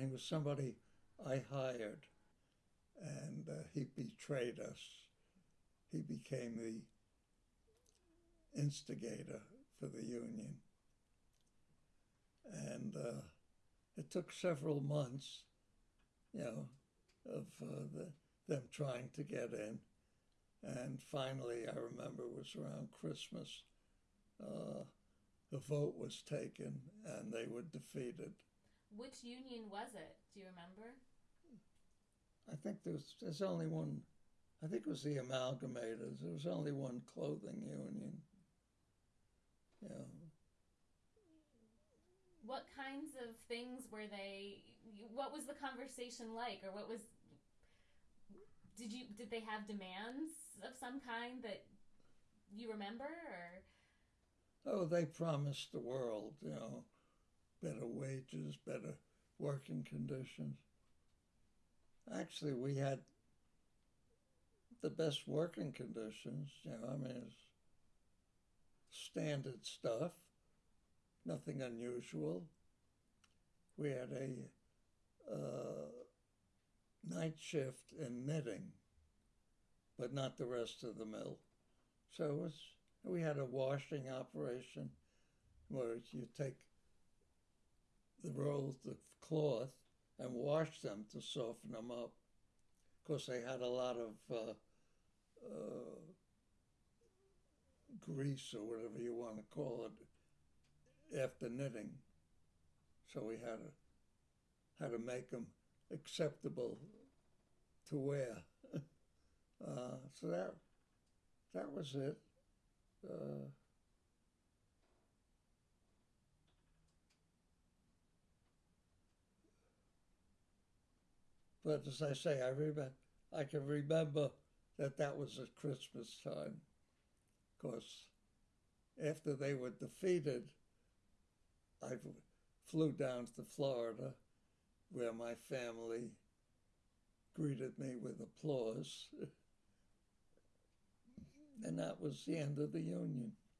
He was somebody I hired, and uh, he betrayed us. He became the instigator for the union. And uh, it took several months, you know, of uh, the, them trying to get in. And finally, I remember it was around Christmas, uh, the vote was taken and they were defeated. Which union was it? Do you remember? I think there's there's only one. I think it was the Amalgamators. There was only one clothing union. Yeah. What kinds of things were they? What was the conversation like, or what was? Did you did they have demands of some kind that you remember, or? Oh, they promised the world, you know, better wages, better working conditions. Actually, we had the best working conditions. You know, I mean, it's standard stuff, nothing unusual. We had a uh, night shift in knitting, but not the rest of the mill. So it was, we had a washing operation where you take the rolls of cloth and wash them to soften them up. Of course, they had a lot of uh, uh, grease or whatever you want to call it after knitting, so we had to had to make them acceptable to wear. uh, so that that was it. But as I say, I remember, I can remember that that was at Christmas time. Because after they were defeated, I flew down to Florida, where my family greeted me with applause. and that was the end of the Union.